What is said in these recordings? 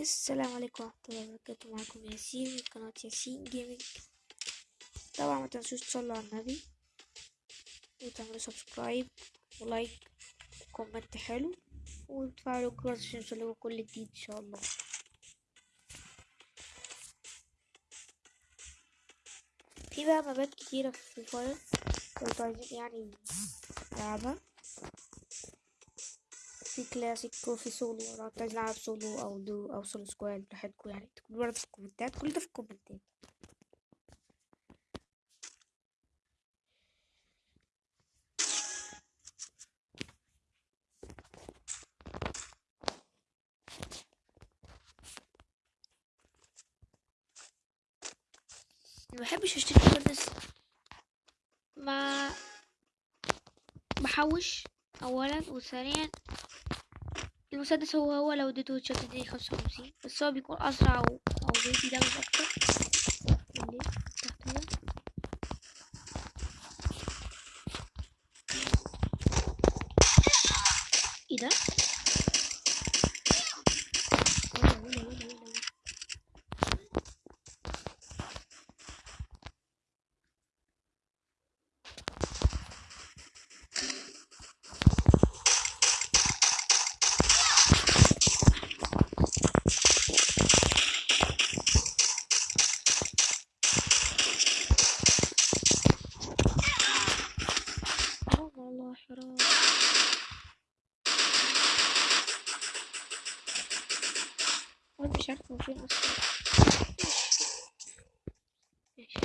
السلام عليكم ورحمة الله وبركاته. معكم ياسين من قناة ياسين Gaming طبعا ما تنسوش تصلوا على النبي وتعملوا subscribe و like و comment حلو وتفعلوا الجرس عشان يوصلكوا كل جديد إن شاء الله. في بقى map ات كتيرة في Free Fire لو عايزين يعني تلعبها في كلاسيك وفي سولو لو نلعب سولو أو دو أو solo squad براحتكم يعني. تكتبوا برضه في ال comment ات كل ده في ال comment ات. ما بحبش أشتري مسدس ما بحوش اولا وثانيا المسدس هو هو لو اديته شوت اديني خمسة وخمسين بس هو بيكون أسرع أو بيدي دامج أكتر. مش عارفه فين أصلا ماشي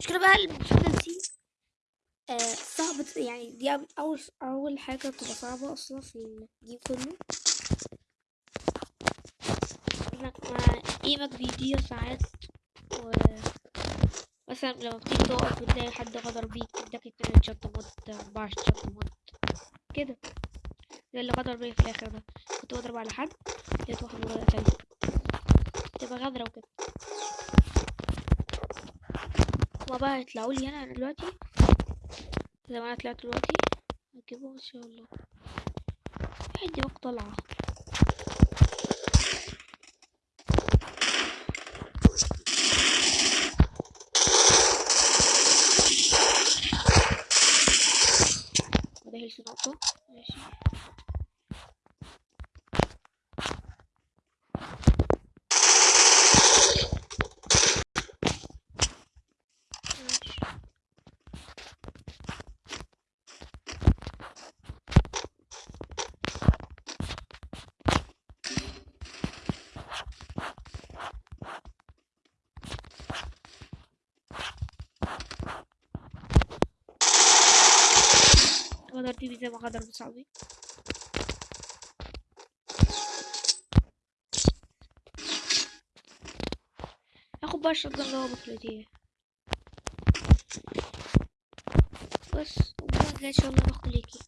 مشكلة بقى المسدس دي صعبة يعني دي أول أول حاجة بتبقى صعبة أصلا في الجيم كله إنك مع إيمك بيضيع ساعات و مثلا لما بتيجي تقف بتلاقي حد غدر بيك اداك اتنين شط موت أربعة شط موت كده زي اللي غدر بيا في الآخر ده كنت بضرب على حد لقيت واحد ورايا قتلني تبقى غدرة وكده. هما بقى هيطلعوا لي هنا دلوقتي. زي ما أنا طلعت دلوقتي هجيبهم ان شاء الله دماغ طالعة وده هيلث نقطة ماشي. غدر بيه زي ما غدر بصاحبي هاخد بقى الشوت اللي هو بطلتيه بس كده ان شاء الله باخد ليكي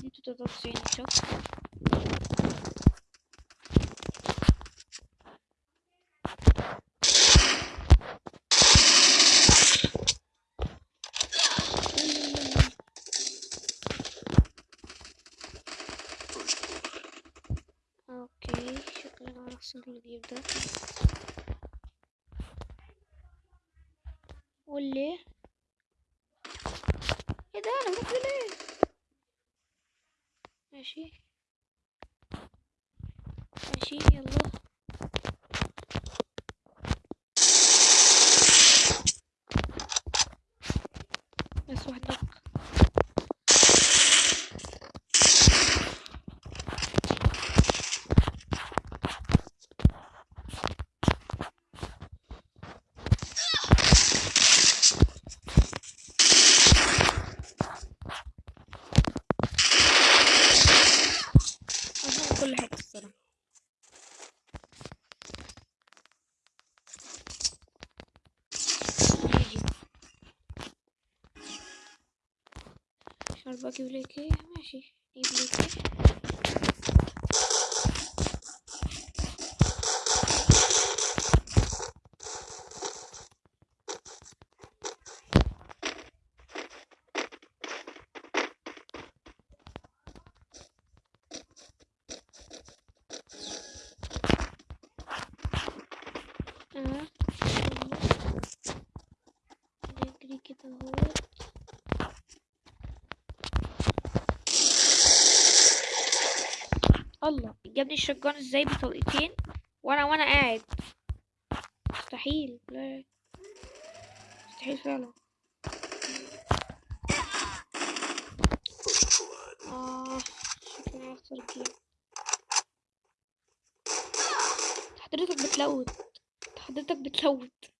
دي 93 شوت أوكي شكلنا هنخسر الجيم ده واللي إيه ده أنا بروح ليه ماشي ماشي يلا بس واحد نق أظن كل حاجة الصراحة عايز بقى أجيب لك إيه ماشي نجيب لك إيه آه نجري كده اهوت الله جابني الشجان إزاي بطلقتين وأنا وأنا قاعد. مستحيل لا. مستحيل فعلا. آه حضرتك بتلوت. حضرتك بتلوت.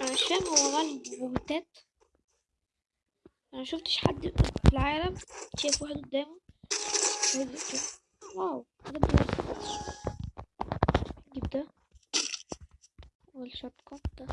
أنا مش فاهم هو مال بوتات أنا مشفتش حد في العالم شايف واحد قدامه. واو جيب ده والشوت ده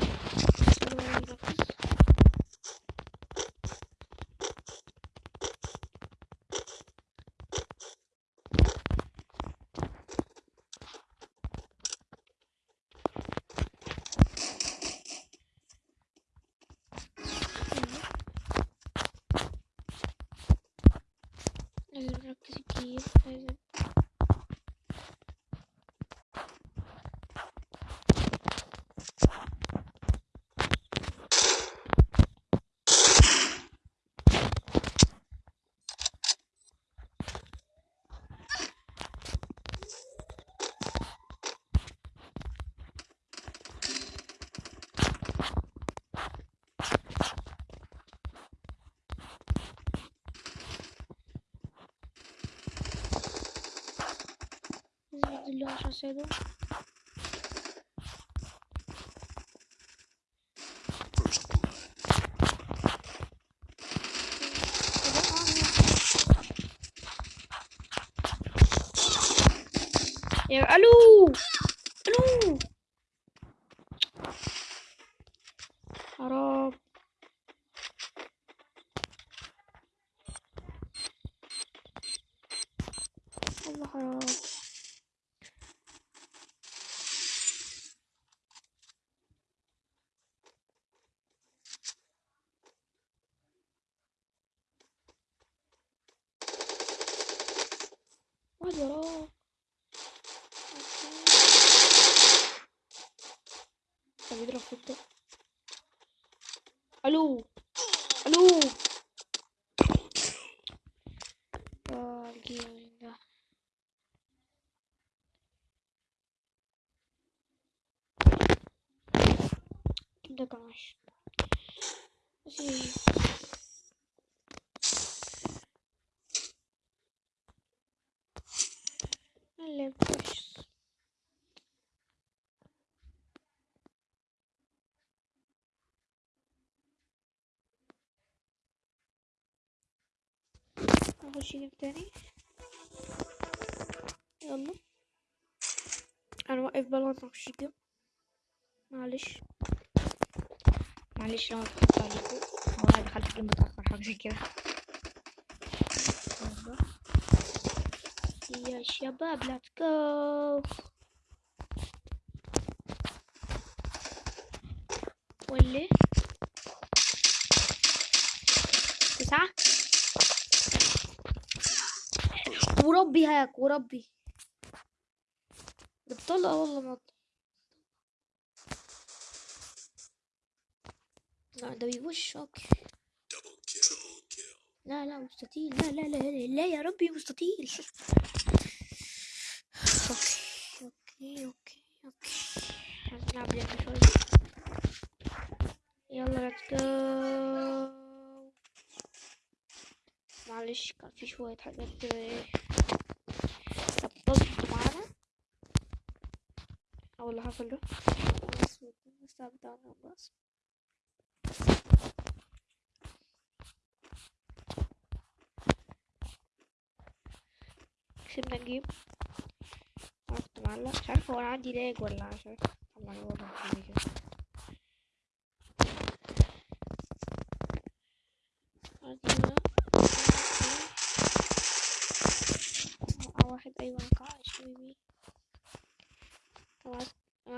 sucedeu. Ja, hallo! Hallo! طب يضرب في الطق ألو ألو آه الجيم ده ده كان وحش بس إيه. اللعب وحش نخش جيم تاني. يلا. أنا واقف ما أخش جيم معلش. معلش لو اتأخرت عليكم. هو أنا دخلت جيم متأخر حاجة زي كده. يا شباب ليتس جو واللي تسعة؟ وربي هاك وربي. بتطلع والله ما لا ده بيوش أوكي. لا لا مستطيل. لا لا لا لا, لا يا ربي مستطيل. okay okay okay okay. هنلعب لعبة شوية يلا let's go معلش كان في شوية حاجات كده إيه هتظبط معانا. أو اللي حصل ده بس الساعة كسبنا الجيم كنت معلق مش عارف هو أنا عندي لاج ولا عشان طبعا هو معاك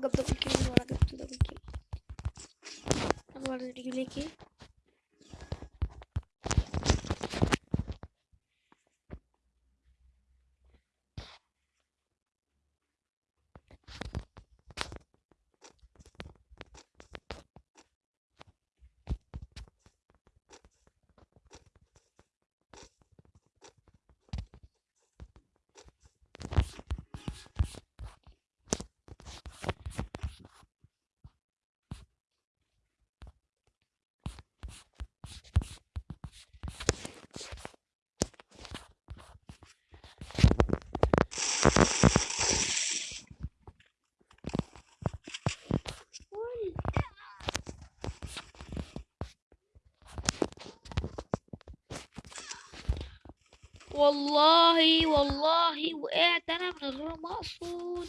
هو جاب دبل كيل وأنا جبت دبل كيل أنا برضه والله والله وقعت أنا من غير ما أقصد.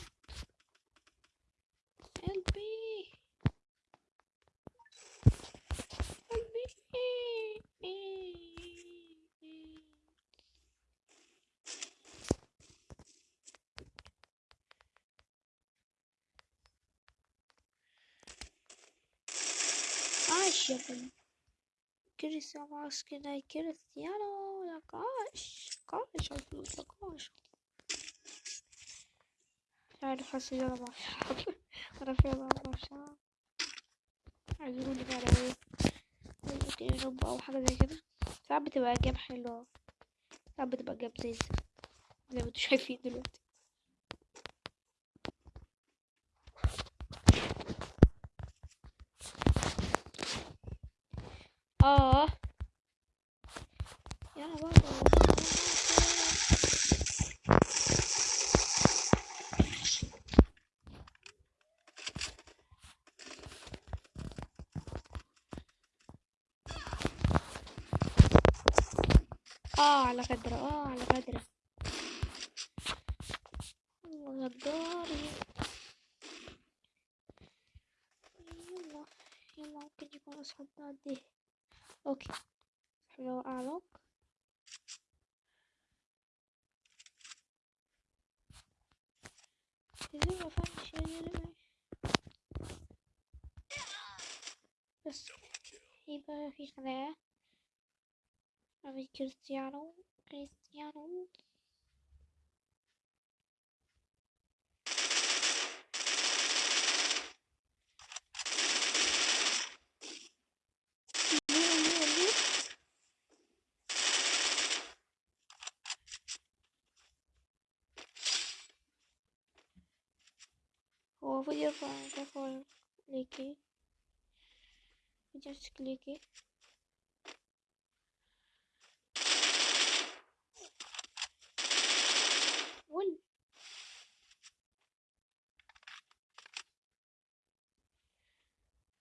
قلبي قلبي عاش يا كده كريستيانو لك عاش لك عاش مش عارف حاسس ان أنا بعشق أنا فعلا بعشق عايزوني بقى على إيه؟ ممكن يربى أو حاجة زي كده. ساعات بتبقى جيم حلوة. ساعات بتبقى جيم زي زي ما أنتوا شايفين دلوقتي آه يلا بقى قدره آه على الله غداري يلا يلا ممكن يكون اصحابنا دي أوكي. حلو اعلق لازم ما فهمش بس يبقى في ما بين كريستيانو. Cristiano. वो मुझे फॉल लेके जस्ट लेके كليكي ول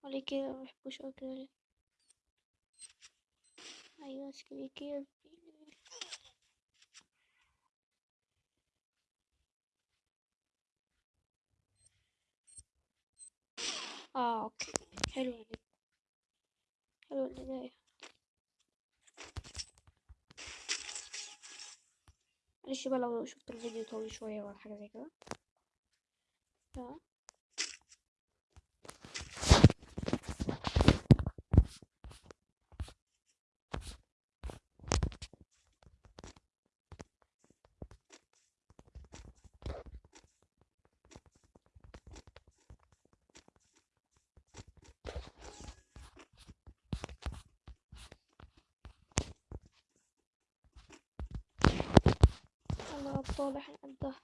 وليكي ما بحبوش أوي كده ليه أيوه سكليكي يا زميلي. آه أوكي. حلو حلو البداية معلش بقى لو شفت الفيديو طويل شوية ولا حاجة زي كده. صالح عنده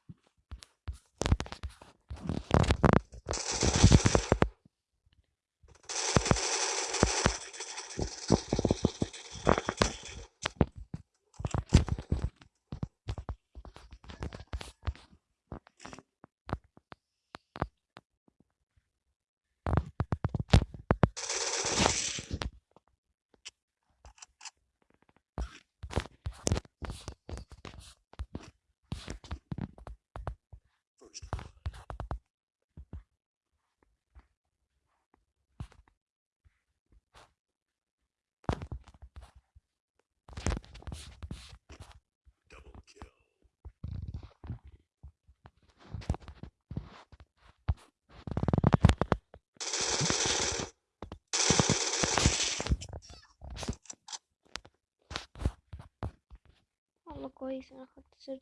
والله كويس أنا خدت سرد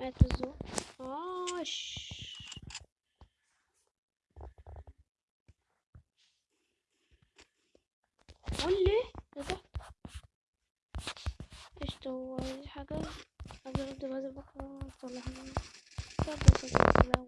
مات الزوم عاش قولي حاجة بهذا المقطع صلح السلام